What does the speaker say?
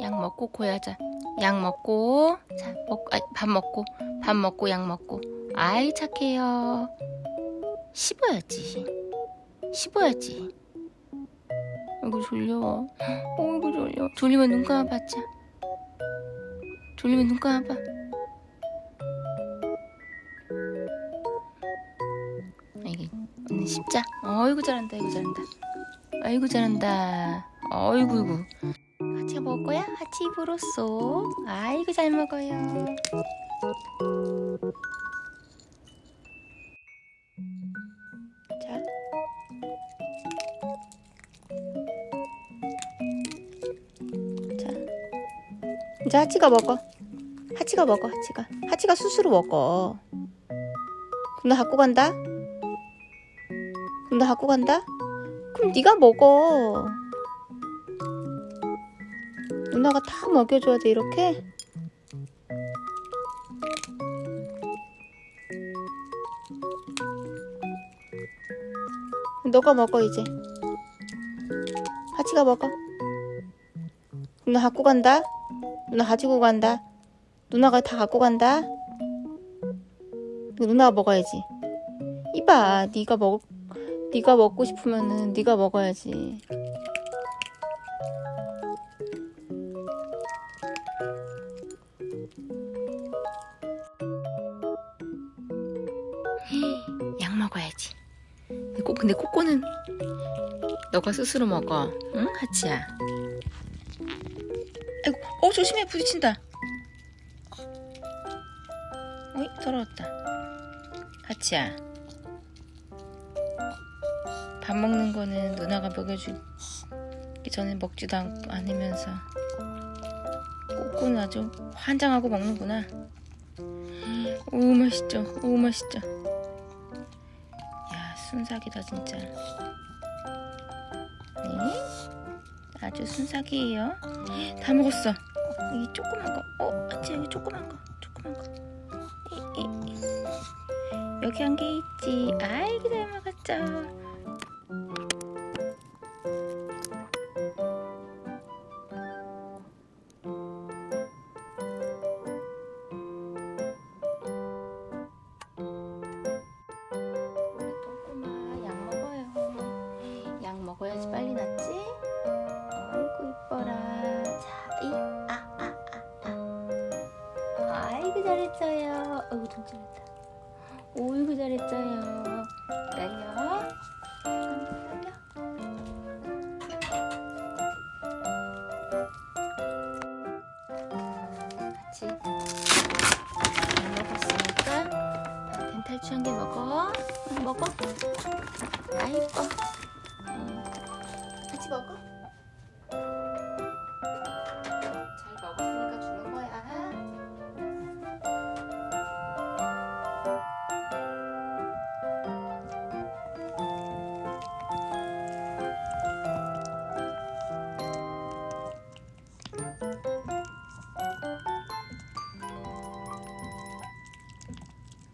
약 먹고 고야자. 약 먹고 자 먹, 아, 밥 먹고 밥 먹고 약 먹고. 아이 착해요. 씹어야지. 씹어야지. 아이고 졸려. 어이구 졸려. 졸리면 눈 감아봤자. 졸리면 눈 감아봐. 이게 씹자. 어이구 잘한다. 아이고 잘한다. 아이고 잘한다. 어이구 이구. 같이 입으로 쏙. 아이고 잘 먹어요. 자. 자. 이제 하치가 먹어. 하치가 먹어. 하치가. 하치가 스스로 먹어. 그럼 나 갖고 간다. 그럼 나 갖고 간다. 그럼 네가 먹어. 누나가 다 먹여줘야 돼 이렇게. 너가 먹어 이제. 하치가 먹어. 누나 갖고 간다. 누나 가지고 간다. 누나가 다 갖고 간다. 누나가 먹어야지. 이봐, 네가 먹, 네가 먹고 싶으면은 네가 먹어야지. 꼭, 근데 코코는 너가 스스로 먹어. 응? 하치야. 아이고, 어, 조심해. 부딪힌다. 어이, 더러웠다. 하치야. 밥 먹는 거는 누나가 먹여주기 전에 먹지도 않, 않으면서 꼬꼬는 아주 환장하고 먹는구나. 오, 맛있죠. 오, 맛있죠. 야, 순삭이다, 진짜. 네? 아주 순삭이에요. 다 먹었어. 여기 조그만 거. 어, 아치 여기 조그만 거. 조그만 거. 이, 이, 이. 여기 한 개 있지. 아이고 잘 먹었죠. 잘했어요. 어이구 좀 잘했다. 오이구 잘했어요. 기다려. 기다려. 같이 잘 먹었으니까 덴탈 취한 게 먹어. 응, 먹어. 아이뻐. 같이 먹어.